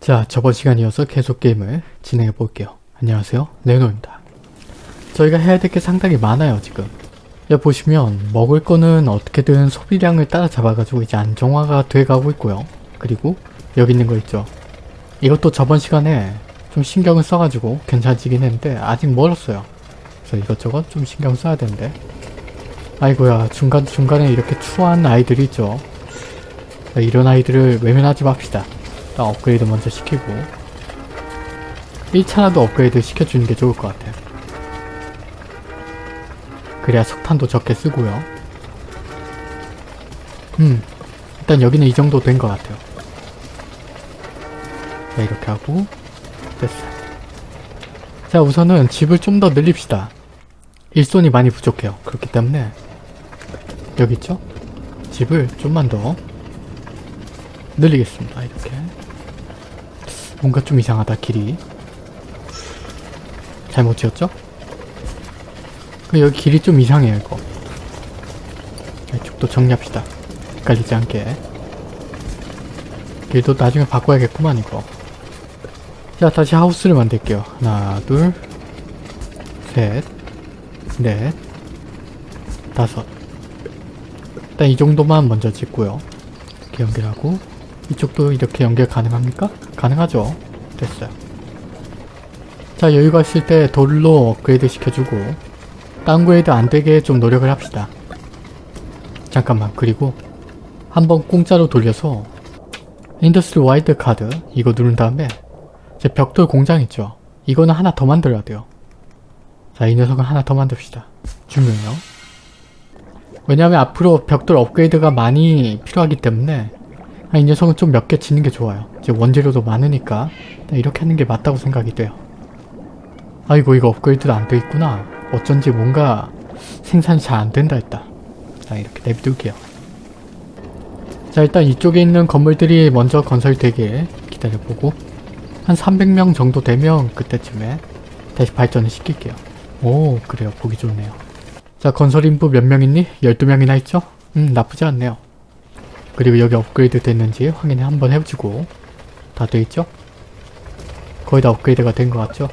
자 저번 시간이어서 계속 게임을 진행해 볼게요. 안녕하세요 레노입니다. 저희가 해야 될 게 상당히 많아요 지금. 여기 보시면 먹을 거는 어떻게든 소비량을 따라잡아 가지고 이제 안정화가 돼 가고 있고요. 그리고 여기 있는 거 있죠. 이것도 저번 시간에 좀 신경을 써가지고 괜찮아지긴 했는데 아직 멀었어요. 그래서 이것저것 좀 신경 써야 되는데 아이고야 중간중간에 이렇게 추한 아이들이 있죠. 이런 아이들을 외면하지 맙시다. 일단 업그레이드 먼저 시키고 1차라도 업그레이드 시켜주는 게 좋을 것 같아요. 그래야 석탄도 적게 쓰고요. 음, 일단 여기는 이 정도 된 것 같아요. 자, 이렇게 하고 됐어요. 자, 우선은 집을 좀 더 늘립시다. 일손이 많이 부족해요. 그렇기 때문에 여기 있죠? 집을 좀만 더 늘리겠습니다. 이렇게 뭔가 좀 이상하다 길이. 잘못 지었죠? 그 여기 길이 좀 이상해요 이거. 이쪽도 정리합시다. 헷갈리지 않게. 길도 나중에 바꿔야겠구만 이거. 자 다시 하우스를 만들게요. 하나 둘셋넷 다섯. 일단 이 정도만 먼저 짓고요. 이렇게 연결하고 이쪽도 이렇게 연결 가능합니까? 가능하죠. 됐어요. 자 여유가 있을 때 돌로 업그레이드 시켜주고 다운그레이드 안되게 좀 노력을 합시다. 잠깐만 그리고 한번 공짜로 돌려서 industry wide 카드 이거 누른 다음에 제 벽돌 공장 있죠? 이거는 하나 더 만들어야 돼요. 자 이 녀석은 하나 더 만듭시다. 중요해요. 왜냐하면 앞으로 벽돌 업그레이드가 많이 필요하기 때문에 아, 이 녀석은 좀 몇개 짓는 게 좋아요. 이제 원재료도 많으니까 이렇게 하는 게 맞다고 생각이 돼요. 아이고 이거 업그레이드도 안 돼 있구나. 어쩐지 뭔가 생산이 잘 안 된다 했다. 자 이렇게 내비둘게요. 자 일단 이쪽에 있는 건물들이 먼저 건설되길 기다려보고 한 300명 정도 되면 그때쯤에 다시 발전을 시킬게요. 오 그래요. 보기 좋네요. 자 건설 인부 몇 명 있니? 12명이나 있죠? 음 나쁘지 않네요 그리고 여기 업그레이드 됐는지 확인 한번 해주고 다 돼있죠? 거의 다 업그레이드가 된 것 같죠?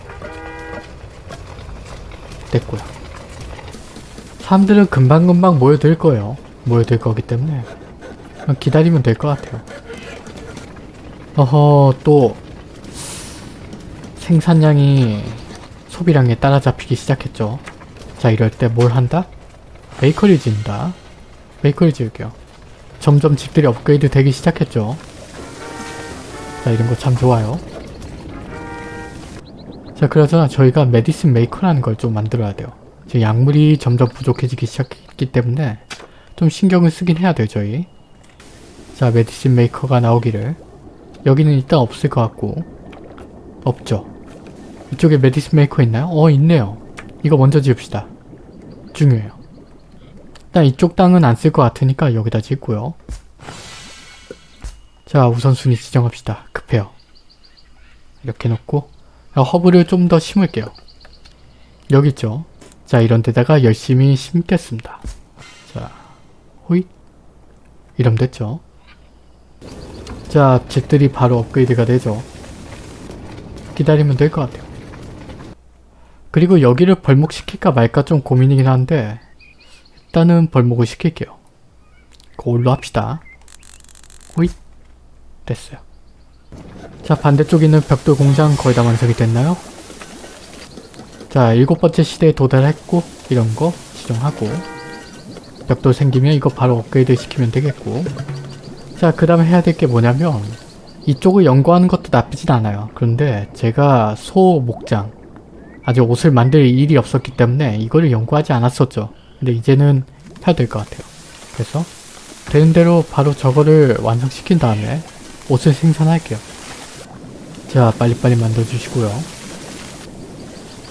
됐고요. 사람들은 금방금방 모여들 거예요. 모여들 거기 때문에. 기다리면 될 것 같아요. 어허 또 생산량이 소비량에 따라잡히기 시작했죠. 자 이럴 때 뭘 한다? 베이커리 지은다. 베이커리 지을게요 점점 집들이 업그레이드 되기 시작했죠. 자 이런 거 참 좋아요. 자 그래서 저희가 medicine maker라는 걸 좀 만들어야 돼요. 지금 약물이 점점 부족해지기 시작했기 때문에 좀 신경을 쓰긴 해야 돼요 저희. 자 medicine maker가 나오기를. 여기는 일단 없을 것 같고. 없죠. 이쪽에 medicine maker 있나요? 어 있네요. 이거 먼저 지읍시다. 중요해요 일단 이쪽 땅은 안 쓸 것 같으니까 여기다 짓고요 자 우선순위 지정합시다 급해요 이렇게 놓고 허브를 좀 더 심을게요. 여기 있죠? 자 이런 데다가 열심히 심겠습니다. 자 호잇 이러면 됐죠? 자 집들이 바로 업그레이드가 되죠. 기다리면 될 것 같아요. 그리고 여기를 벌목시킬까 말까 좀 고민이긴 한데 일단은 벌목을 시킬게요. 그걸로 합시다. 호잇 됐어요. 자 반대쪽에 있는 벽돌 공장 거의 다 완성이 됐나요? 자 일곱 번째 시대에 도달했고 이런 거 지정하고 벽돌 생기면 이거 바로 업그레이드 시키면 되겠고 자 그 다음에 해야 될 게 뭐냐면 이쪽을 연구하는 것도 나쁘진 않아요 그런데 제가 소 목장 아직 옷을 만들 일이 없었기 때문에 이거를 연구하지 않았었죠 근데 이제는 해야 될 것 같아요. 그래서 되는 대로 바로 저거를 완성시킨 다음에 옷을 생산할게요. 자 빨리빨리 만들어주시고요.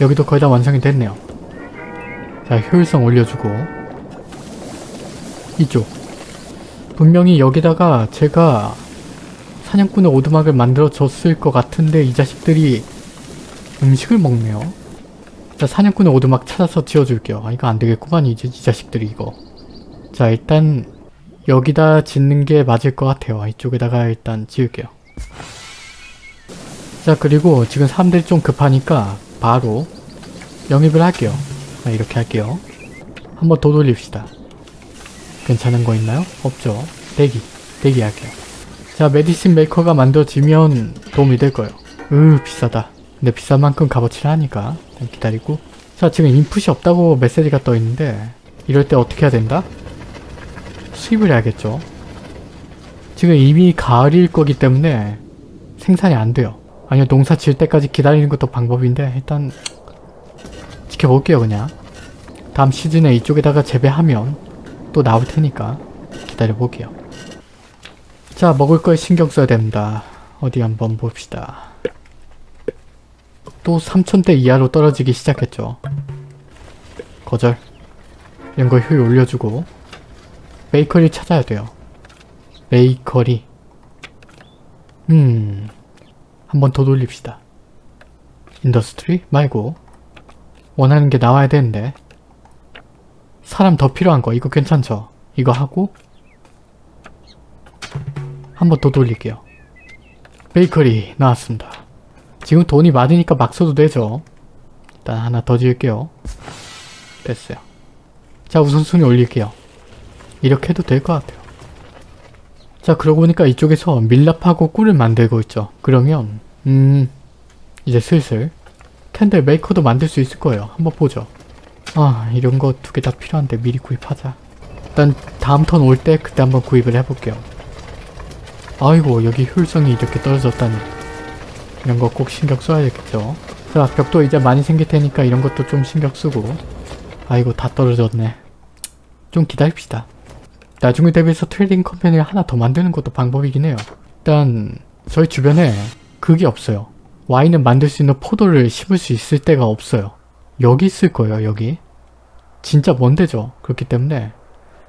여기도 거의 다 완성이 됐네요. 자 효율성 올려주고. 이쪽. 분명히 여기다가 제가 사냥꾼의 오두막을 만들어 줬을 것 같은데 이 자식들이 음식을 먹네요 자 사냥꾼의 오두막 찾아서 지어줄게요 아 이거 안되겠구만 이제 이 자식들이 이거 자 일단 여기다 짓는 게 맞을 것 같아요 이쪽에다가 일단 지을게요 자 그리고 지금 사람들이 좀 급하니까 바로 영입을 할게요. 자, 이렇게 할게요. 한번 더 돌립시다. 괜찮은 거 있나요? 없죠. 대기. 대기할게요. 자 메디신 메이커가 만들어지면 도움이 될 거예요. 으 비싸다. 근데 비싼 만큼 값어치를 하니까 기다리고 자 지금 인풋이 없다고 메시지가 떠 있는데 이럴 때 어떻게 해야 된다? 수입을 해야겠죠. 지금 이미 가을일 거기 때문에 생산이 안 돼요. 아니요 농사 지을 때까지 기다리는 것도 방법인데 일단 지켜볼게요 그냥. 다음 시즌에 이쪽에다가 재배하면 또 나올 테니까 기다려볼게요. 자 먹을 거에 신경 써야 됩니다. 어디 한번 봅시다. 또 3000대 이하로 떨어지기 시작했죠. 거절. 이런 거 효율 올려주고 베이커리 찾아야 돼요. 베이커리. 음... 한번 더 돌립시다. industry 말고 원하는 게 나와야 되는데 사람 더 필요한 거 이거 괜찮죠? 이거 하고 한번 더 돌릴게요. 베이커리 나왔습니다. 지금 돈이 많으니까 막 써도 되죠. 일단 하나 더 지을게요. 됐어요. 자 우선순위 올릴게요. 이렇게 해도 될 것 같아요. 자 그러고 보니까 이쪽에서 밀랍하고 꿀을 만들고 있죠. 그러면 음 이제 슬슬 candle maker도 만들 수 있을 거예요. 한번 보죠. 아 이런 거 두 개 다 필요한데 미리 구입하자. 일단 다음 턴 올 때 그때 한번 구입을 해볼게요. 아이고 여기 효율성이 이렇게 떨어졌다니 이런 거 꼭 신경 써야겠죠. 자 벽도 이제 많이 생길 테니까 이런 것도 좀 신경 쓰고 아이고 다 떨어졌네. 좀 기다립시다. 나중에 대비해서 trading company를 하나 더 만드는 것도 방법이긴 해요. 일단 저희 주변에 그게 없어요. 와인을 만들 수 있는 포도를 심을 수 있을 데가 없어요. 여기 있을 거예요 여기. 진짜 먼 데죠. 그렇기 때문에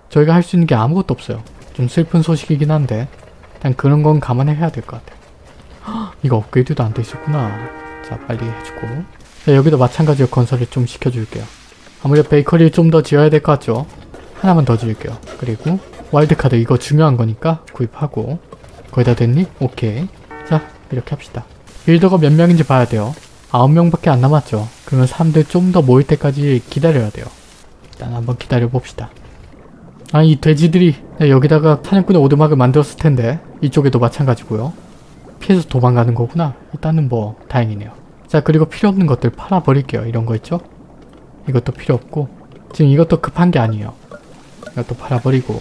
저희가 할 수 있는 게 아무것도 없어요. 좀 슬픈 소식이긴 한데 일단 그런 건 감안해야 될 것 같아요. 헉, 이거 업그레이드도 안 돼 있었구나. 자 빨리 해주고 자, 여기도 마찬가지로 건설을 좀 시켜줄게요. 아무래도 베이커리를 좀더 지어야 될 것 같죠? 하나만 더 지을게요. 그리고 와일드카드 이거 중요한 거니까 구입하고 거의 다 됐니? 오케이. 자 이렇게 합시다. 빌더가 몇 명인지 봐야 돼요. 9명밖에 안 남았죠. 그러면 사람들 좀 더 모일 때까지 기다려야 돼요. 일단 한번 기다려 봅시다. 아 이 돼지들이 네, 여기다가 사냥꾼의 오두막을 만들었을 텐데 이쪽에도 마찬가지고요. 피해서 도망가는 거구나. 일단은 뭐 다행이네요. 자 그리고 필요 없는 것들 팔아버릴게요. 이런 거 있죠? 이것도 필요 없고 지금 이것도 급한 게 아니에요. 이것도 팔아버리고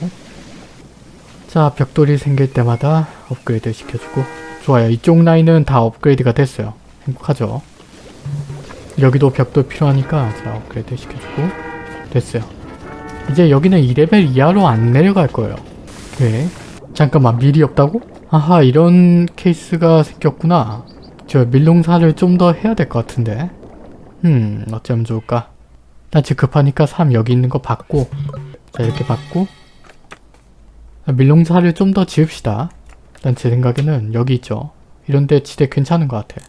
자 벽돌이 생길 때마다 업그레이드 시켜주고 좋아요. 이쪽 라인은 다 업그레이드가 됐어요. 행복하죠? 여기도 벽돌 필요하니까 자 업그레이드 시켜주고 됐어요. 이제 여기는 2레벨 이하로 안 내려갈 거예요. 왜? 잠깐만 밀이 없다고? 아하 이런 케이스가 생겼구나. 저 밀농사를 좀 더 해야 될 것 같은데. 음 어쩌면 좋을까? 난 지금 급하니까 사람 여기 있는 거 받고 자 이렇게 받고 밀농사를 좀 더 지읍시다. 일단 제 생각에는 여기 있죠. 이런데 지대 괜찮은 것 같아.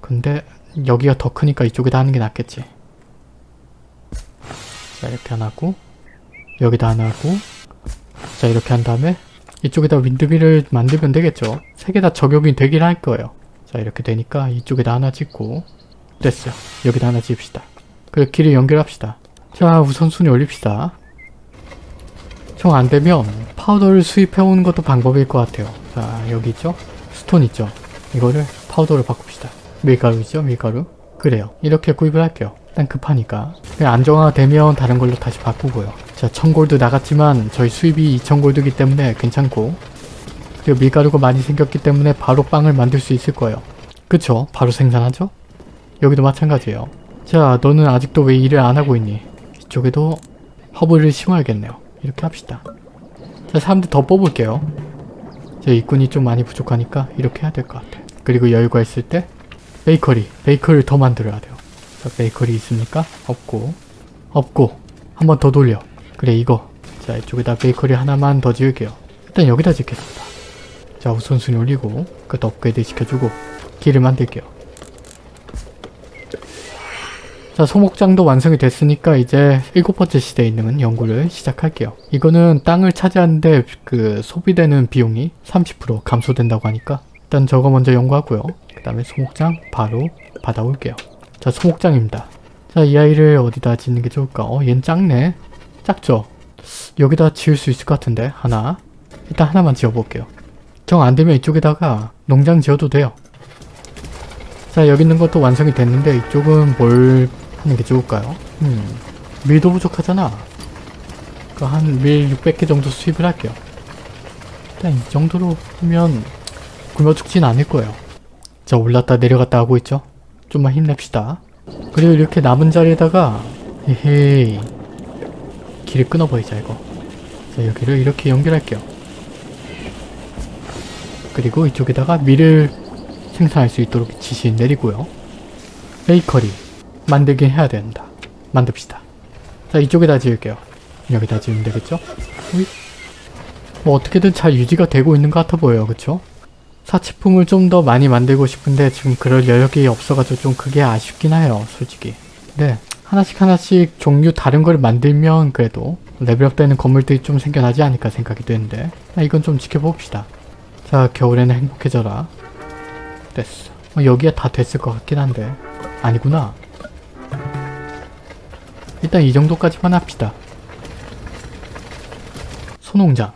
근데 여기가 더 크니까 이쪽에다 하는 게 낫겠지. 자 이렇게 하나 하고 여기다 하나 하고 자 이렇게 한 다음에 이쪽에다 windmill을 만들면 되겠죠. 세 개 다 적용이 되긴 할 거예요. 자 이렇게 되니까 이쪽에다 하나 짓고 됐어요. 여기다 하나 지읍시다. 그리고 길을 연결합시다. 자 우선순위 올립시다. 정 안되면 파우더를 수입해오는 것도 방법일 것 같아요. 자 여기 있죠? stone 있죠? 이거를 파우더로 바꿉시다. 밀가루 있죠? 밀가루? 그래요. 이렇게 구입을 할게요. 일단 급하니까. 안정화되면 다른 걸로 다시 바꾸고요. 자 1000골드 나갔지만 저희 수입이 2000골드기 때문에 괜찮고 그리고 밀가루가 많이 생겼기 때문에 바로 빵을 만들 수 있을 거예요. 그쵸? 바로 생산하죠? 여기도 마찬가지예요. 자 너는 아직도 왜 일을 안 하고 있니? 이쪽에도 허브를 심어야겠네요. 이렇게 합시다. 자 사람들 더 뽑을게요. 제 일꾼이 좀 많이 부족하니까 이렇게 해야 될 것 같아. 그리고 여유가 있을 때 베이커리, 베이커리를 더 만들어야 돼요. 자 베이커리 있습니까? 없고 없고 한 번 더 돌려. 그래 이거 자 이쪽에다 베이커리 하나만 더 지을게요. 일단 여기다 짓겠습니다. 자 우선순위 올리고 그것도 업그레이드 시켜주고 길을 만들게요. 자 소목장도 완성이 됐으니까 이제 일곱 번째 시대에 있는 연구를 시작할게요. 이거는 땅을 차지하는데 그 소비되는 비용이 30% 감소된다고 하니까 일단 저거 먼저 연구하고요. 그 다음에 소목장 바로 받아올게요. 자 소목장입니다. 자 이 아이를 어디다 짓는 게 좋을까? 어 얘는 작네. 작죠? 여기다 지을 수 있을 것 같은데 하나 일단 하나만 지어볼게요. 정 안되면 이쪽에다가 농장 지어도 돼요. 자 여기 있는 것도 완성이 됐는데 이쪽은 뭘 하는 게 좋을까요? 음 밀도 부족하잖아. 그한밀 600개 정도 수입을 할게요. 일단 이 정도로 하면 굶어 죽진 않을 거예요. 자 올랐다 내려갔다 하고 있죠? 좀만 힘냅시다. 그리고 이렇게 남은 자리에다가 헤헤이 길을 끊어버리자 이거. 자 여기를 이렇게 연결할게요. 그리고 이쪽에다가 밀을 생산할 수 있도록 지시 내리고요. 베이커리 만들긴 해야 된다. 만듭시다. 자 이쪽에다 지을게요. 여기다 지으면 되겠죠? 우이. 뭐 어떻게든 잘 유지가 되고 있는 것 같아 보여요. 그쵸? 사치품을 좀 더 많이 만들고 싶은데 지금 그럴 여력이 없어가지고 좀 그게 아쉽긴 해요. 솔직히. 네. 하나씩 하나씩 종류 다른 걸 만들면 그래도 레벨업 되는 건물들이 좀 생겨나지 않을까 생각이 되는데 아, 이건 좀 지켜봅시다. 자 겨울에는 행복해져라. 됐어. 어, 여기에 다 됐을 것 같긴 한데 아니구나. 일단 이 정도까지만 합시다. 소농장.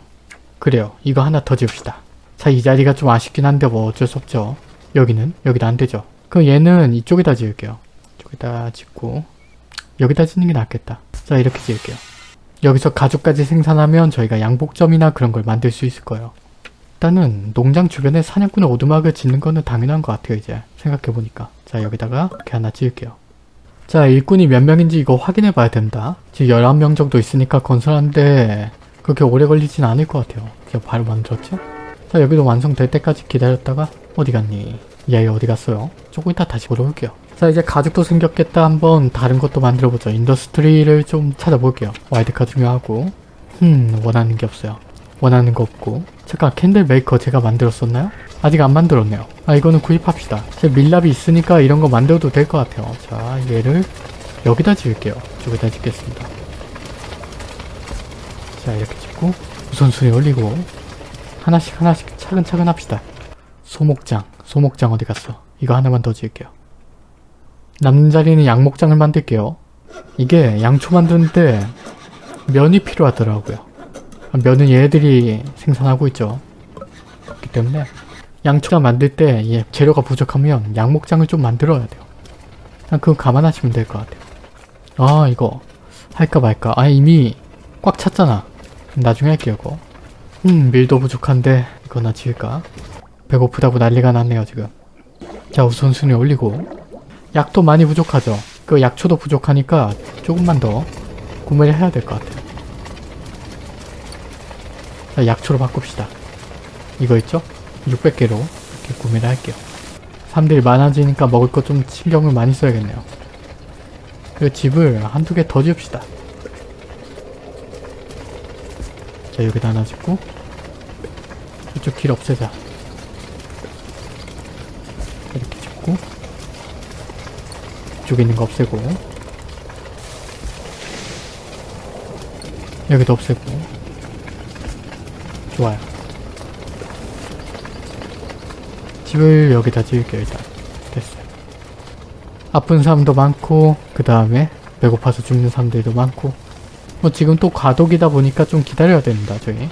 그래요. 이거 하나 더 지읍시다. 자, 이 자리가 좀 아쉽긴 한데 뭐 어쩔 수 없죠. 여기는? 여기도 안 되죠. 그럼 얘는 이쪽에다 지을게요. 이쪽에다 짓고 여기다 짓는 게 낫겠다. 자, 이렇게 지을게요. 여기서 가죽까지 생산하면 저희가 양복점이나 그런 걸 만들 수 있을 거예요. 일단은 농장 주변에 사냥꾼의 오두막을 짓는 거는 당연한 것 같아요, 이제. 생각해보니까. 자, 여기다가 이렇게 하나 지을게요. 자, 일꾼이 몇 명인지 이거 확인해 봐야 된다. 지금 11명 정도 있으니까 건설하는데 그렇게 오래 걸리진 않을 것 같아요. 제가 바로 만들었죠? 자, 여기도 완성될 때까지 기다렸다가 어디 갔니? 이 아이 어디 갔어요? 조금 이따 다시 보러 올게요. 자, 이제 가죽도 생겼겠다. 한번 다른 것도 만들어보죠. industry를 좀 찾아볼게요. 와일드카드 중요하고. 음, 원하는 게 없어요. 원하는 거 없고. 잠깐, candle maker 제가 만들었었나요? 아직 안 만들었네요. 아, 이거는 구입합시다. 제 밀랍이 있으니까 이런 거 만들어도 될 것 같아요. 자, 얘를 여기다 지을게요. 저기다 짓겠습니다. 자, 이렇게 짓고 우선순위 올리고 하나씩 하나씩 차근차근 합시다. 소목장. 소목장 어디 갔어? 이거 하나만 더 지을게요. 남는 자리는 양목장을 만들게요. 이게 양초 만드는데 면이 필요하더라고요. 면은 얘들이 생산하고 있죠. 그렇기 때문에 양초가 만들 때 예, 재료가 부족하면 양목장을 좀 만들어야 돼요. 그냥 그거 감안하시면 될 것 같아요. 아 이거 할까 말까. 아 이미 꽉 찼잖아. 나중에 할게요 이거. 음 밀도 부족한데 이거나 지을까? 배고프다고 난리가 났네요 지금. 자 우선순위 올리고 약도 많이 부족하죠. 그 약초도 부족하니까 조금만 더 구매를 해야 될 것 같아요. 자 약초로 바꿉시다. 이거 있죠? 600개로 이렇게 구매를 할게요. 사람들이 많아지니까 먹을 거좀 신경을 많이 써야겠네요. 그 집을 한두 개 더 지읍시다. 자 여기다 하나 짓고 이쪽 길 없애자. 이렇게 짓고 이쪽에 있는 거 없애고. 여기도 없애고. 좋아요. 집을 여기다 지을게요 일단. 됐어요. 아픈 사람도 많고 그 다음에 배고파서 죽는 사람들도 많고. 뭐 지금 또 과독이다 보니까 좀 기다려야 됩니다 저희.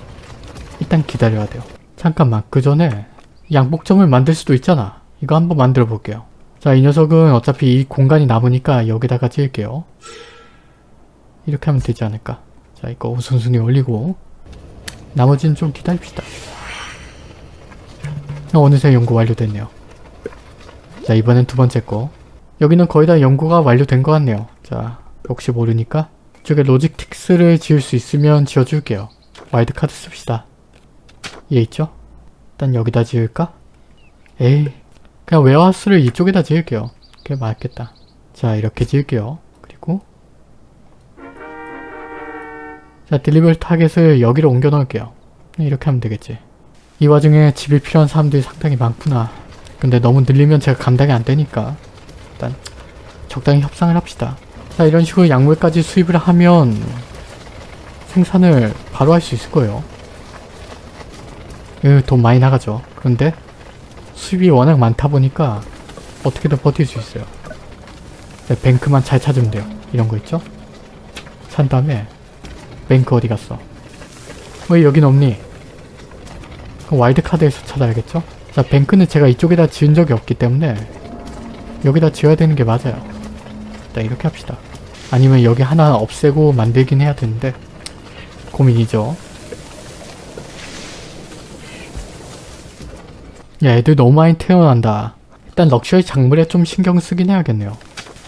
일단 기다려야 돼요. 잠깐만 그 전에 양복점을 만들 수도 있잖아. 이거 한번 만들어 볼게요 자 이 녀석은 어차피 이 공간이 남으니까 여기다가 지을게요 이렇게 하면 되지 않을까 자 이거 우선순위 올리고 나머지는 좀 기다립시다 어, 어느새 연구 완료됐네요. 자 이번엔 두 번째 거. 여기는 거의 다 연구가 완료된 것 같네요. 자 혹시 모르니까 이쪽에 logistics를 지을 수 있으면 지어줄게요. 와일드카드 씁시다. 얘 있죠? 일단 여기다 지을까? 에이 그냥 warehouse를 이쪽에다 지을게요. 그게 맞겠다. 자 이렇게 지을게요. 그리고 자 delivery target을 여기로 옮겨 놓을게요. 이렇게 하면 되겠지. 이 와중에 집이 필요한 사람들이 상당히 많구나. 근데 너무 늘리면 제가 감당이 안 되니까 일단 적당히 협상을 합시다. 자 이런 식으로 약물까지 수입을 하면 생산을 바로 할 수 있을 거예요. 으, 돈 많이 나가죠. 그런데 수입이 워낙 많다 보니까 어떻게든 버틸 수 있어요. 네, 뱅크만 잘 찾으면 돼요. 이런 거 있죠? 찬 다음에 뱅크 어디 갔어? 왜 여긴 없니? 그럼 와일드카드에서 찾아야겠죠? 자 뱅크는 제가 이쪽에다 지은 적이 없기 때문에 여기다 지어야 되는 게 맞아요. 일단 이렇게 합시다. 아니면 여기 하나 없애고 만들긴 해야 되는데 고민이죠. 야 애들 너무 많이 태어난다. 일단 럭셔리 작물에 좀 신경 쓰긴 해야겠네요.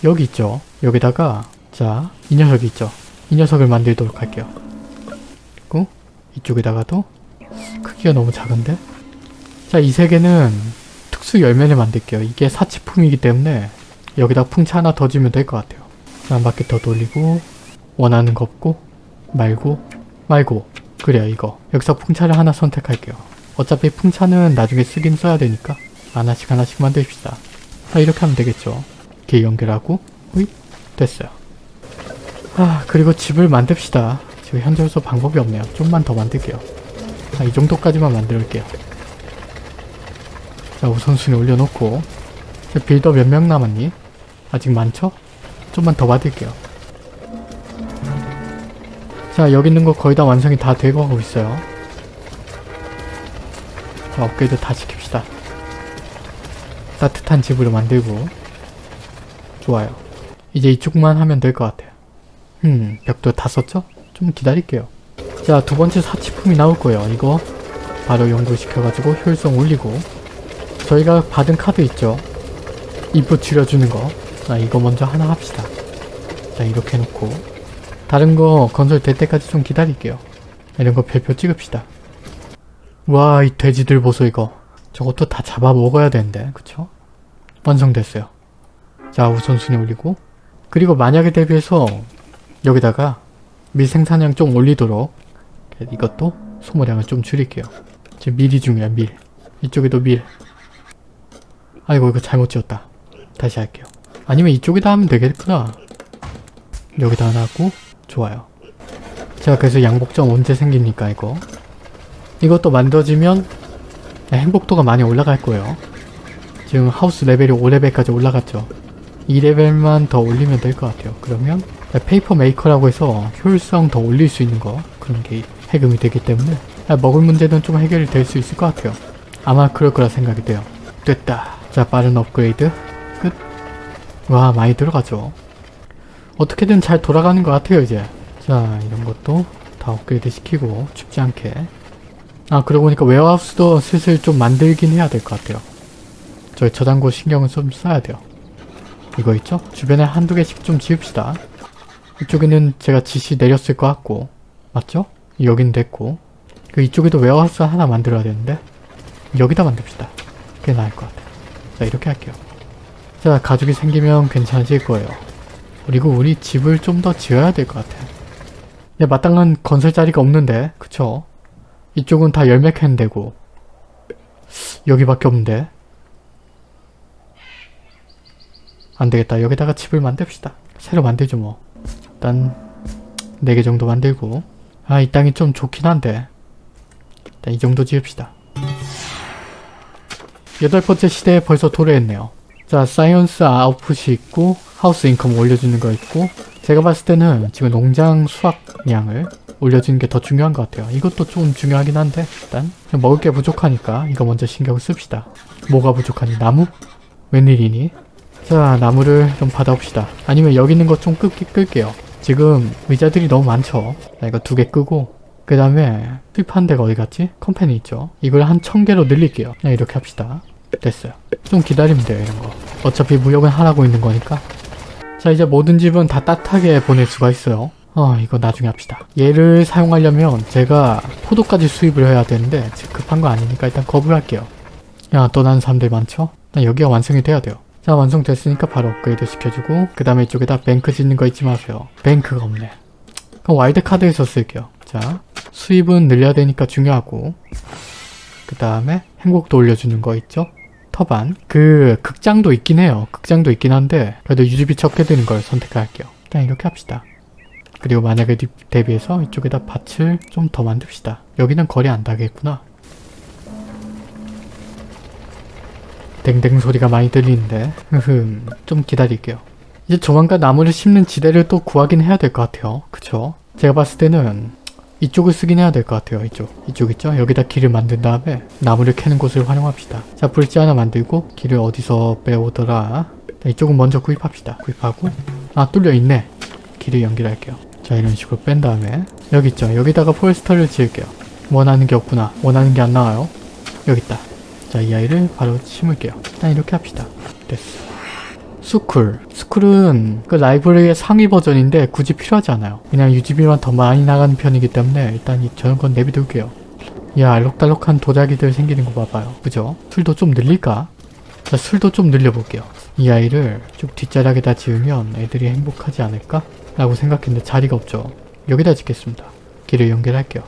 여기 있죠. 여기다가 자 이 녀석이 있죠. 이 녀석을 만들도록 할게요. 그리고 이쪽에다가도 크기가 너무 작은데? 자 이 세 개는 특수 열매를 만들게요. 이게 사치품이기 때문에 여기다 풍차 하나 더 주면 될 것 같아요. 자, 한 바퀴 더 돌리고 원하는 거 없고 말고 말고 그래요 이거 여기서 풍차를 하나 선택할게요. 어차피 풍차는 나중에 쓰긴 써야 되니까 하나씩 하나씩 만듭시다. 자 이렇게 하면 되겠죠. 이렇게 연결하고 호잇 됐어요. 아 그리고 집을 만듭시다. 지금 현재로서 방법이 없네요. 좀만 더 만들게요. 자, 이 정도까지만 만들게요. 자 우선순위 올려놓고 자, 빌더 몇 명 남았니? 아직 많죠? 좀만 더 받을게요. 자 여기 있는 거 거의 다 완성이 다 되고 하고 있어요. 자 업그레이드 다 시킵시다. 따뜻한 집으로 만들고 좋아요. 이제 이쪽만 하면 될 것 같아요. 음 벽도 다 썼죠? 좀 기다릴게요. 자 두 번째 사치품이 나올 거예요. 이거 바로 연구시켜가지고 효율성 올리고 저희가 받은 카드 있죠? 인풋 줄여주는 거. 자 이거 먼저 하나 합시다. 자 이렇게 해놓고 다른 거 건설 될 때까지 좀 기다릴게요. 이런 거 별표 찍읍시다. 와 이 돼지들 보소 이거. 저것도 다 잡아 먹어야 되는데 그쵸? 완성됐어요. 자 우선순위 올리고 그리고 만약에 대비해서 여기다가 밀 생산량 좀 올리도록 이것도 소모량을 좀 줄일게요. 지금 밀이 중요해 밀. 이쪽에도 밀. 아이고 이거 잘못 지었다. 다시 할게요. 아니면 이쪽에다 하면 되겠구나. 여기다 하나 하고 좋아요. 자 그래서 양복점 언제 생깁니까 이거? 이것도 만들어지면 행복도가 많이 올라갈 거예요. 지금 house level이 5레벨까지 올라갔죠. 2레벨만 더 올리면 될 것 같아요. 그러면 paper maker라고 해서 효율성 더 올릴 수 있는 거 그런 게 해금이 되기 때문에 먹을 문제는 좀 해결이 될 수 있을 것 같아요. 아마 그럴 거라 생각이 돼요. 됐다. 자 빠른 업그레이드 끝. 와 많이 들어가죠. 어떻게든 잘 돌아가는 것 같아요 이제. 자 이런 것도 다 업그레이드 시키고 춥지 않게. 아 그러고 보니까 warehouse도 슬슬 좀 만들긴 해야 될 것 같아요. 저희 저장고 신경을 좀 써야 돼요. 이거 있죠? 주변에 한두 개씩 좀 지읍시다. 이쪽에는 제가 지시 내렸을 것 같고 맞죠? 여긴 됐고 그 이쪽에도 warehouse 하나 만들어야 되는데 여기다 만듭시다. 그게 나을 것 같아요. 자 이렇게 할게요. 자 가죽이 생기면 괜찮아질 거예요. 그리고 우리 집을 좀 더 지어야 될 것 같아요. 야 마땅한 건설 자리가 없는데 그쵸? 이쪽은 다 열매 캔 되고 여기밖에 없는데. 안되겠다. 여기다가 집을 만듭시다. 새로 만들죠 뭐. 일단 4개 정도 만들고. 아 이 땅이 좀 좋긴 한데. 일단 이 정도 지읍시다. 여덟 번째 시대에 벌써 도래했네요. 자 science output이 있고 house income 올려주는 거 있고 제가 봤을 때는 지금 농장 수확량을 올려주는 게 더 중요한 것 같아요. 이것도 좀 중요하긴 한데 일단 먹을 게 부족하니까 이거 먼저 신경 씁시다. 뭐가 부족하니? 나무? 웬일이니? 자 나무를 좀 받아봅시다. 아니면 여기 있는 것 좀 끌게요. 지금 의자들이 너무 많죠? 자 이거 두 개 끄고 그 다음에 수입한 데가 어디 갔지? 컴퍼니 있죠? 이걸 한 천 개로 늘릴게요. 그냥 이렇게 합시다. 됐어요. 좀 기다리면 돼요 이런 거. 어차피 무역은 하라고 있는 거니까. 자 이제 모든 집은 다 따뜻하게 보낼 수가 있어요. 어 이거 나중에 합시다. 얘를 사용하려면 제가 포도까지 수입을 해야 되는데 급한 거 아니니까 일단 거부할게요. 야 떠나는 사람들 많죠? 일단 여기가 완성이 돼야 돼요. 자 완성됐으니까 바로 업그레이드 시켜주고 그 다음에 이쪽에다 뱅크 짓는 거 잊지 마세요. 뱅크가 없네. 그럼 와일드카드에서 쓸게요. 자 수입은 늘려야 되니까 중요하고 그 다음에 행복도 올려주는 거 있죠? 터반 그 극장도 있긴 해요. 극장도 있긴 한데 그래도 유지비 적게 드는 걸 선택할게요. 일단 이렇게 합시다. 그리고 만약에 대비해서 이쪽에다 밭을 좀 더 만듭시다. 여기는 거리 안 닿겠구나. 댕댕 소리가 많이 들리는데 흠, 좀 기다릴게요. 이제 조만간 나무를 심는 지대를 또 구하긴 해야 될 것 같아요. 그쵸? 제가 봤을 때는 이쪽을 쓰긴 해야 될 것 같아요. 이쪽. 이쪽 있죠? 여기다 길을 만든 다음에 나무를 캐는 곳을 활용합시다. 자, 불지 하나 만들고 길을 어디서 빼오더라. 자, 이쪽은 먼저 구입합시다. 구입하고 아, 뚫려 있네. 길을 연결할게요. 자, 이런 식으로 뺀 다음에 여기 있죠? 여기다가 포레스터를 지을게요. 원하는 게 없구나. 원하는 게 안 나와요. 여기 있다. 자, 이 아이를 바로 심을게요. 일단 이렇게 합시다. 됐어. School. School은 그 library의 상위 버전인데 굳이 필요하지 않아요. 그냥 유지비만 더 많이 나가는 편이기 때문에 일단 이 저런 건 내비둘게요. 야, 알록달록한 도자기들 생기는 거 봐봐요. 그죠? 술도 좀 늘릴까? 자, 술도 좀 늘려볼게요. 이 아이를 좀 뒷자락에다 지으면 애들이 행복하지 않을까? 라고 생각했는데 자리가 없죠. 여기다 짓겠습니다. 길을 연결할게요.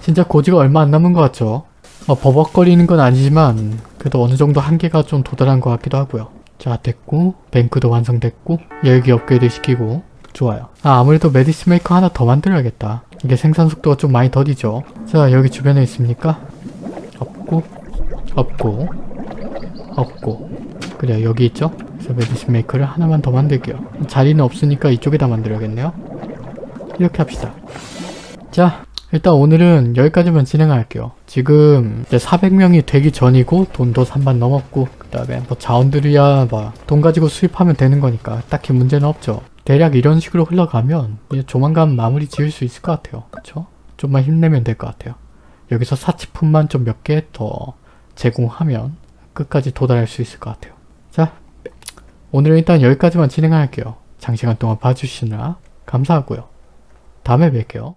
진짜 고지가 얼마 안 남은 것 같죠? 어, 버벅거리는 건 아니지만 그래도 어느 정도 한계가 좀 도달한 것 같기도 하고요. 자 됐고 bank도 완성됐고 여기 업그레이드 시키고 좋아요. 아 아무래도 medicine maker 하나 더 만들어야겠다. 이게 생산 속도가 좀 많이 더디죠. 자 여기 주변에 있습니까? 없고 없고 없고 그래요 여기 있죠? 그래서 medicine maker를 하나만 더 만들게요. 자리는 없으니까 이쪽에다 만들어야겠네요. 이렇게 합시다. 자 일단 오늘은 여기까지만 진행할게요. 지금 이제 400명이 되기 전이고 돈도 3만 넘었고 그 다음에 뭐 자원들이야 뭐돈 가지고 수입하면 되는 거니까 딱히 문제는 없죠. 대략 이런 식으로 흘러가면 조만간 마무리 지을 수 있을 것 같아요. 그쵸? 좀만 힘내면 될 것 같아요. 여기서 사치품만 좀 몇 개 더 제공하면 끝까지 도달할 수 있을 것 같아요. 자, 오늘은 일단 여기까지만 진행할게요. 장시간 동안 봐주시느라 감사하고요. 다음에 뵐게요.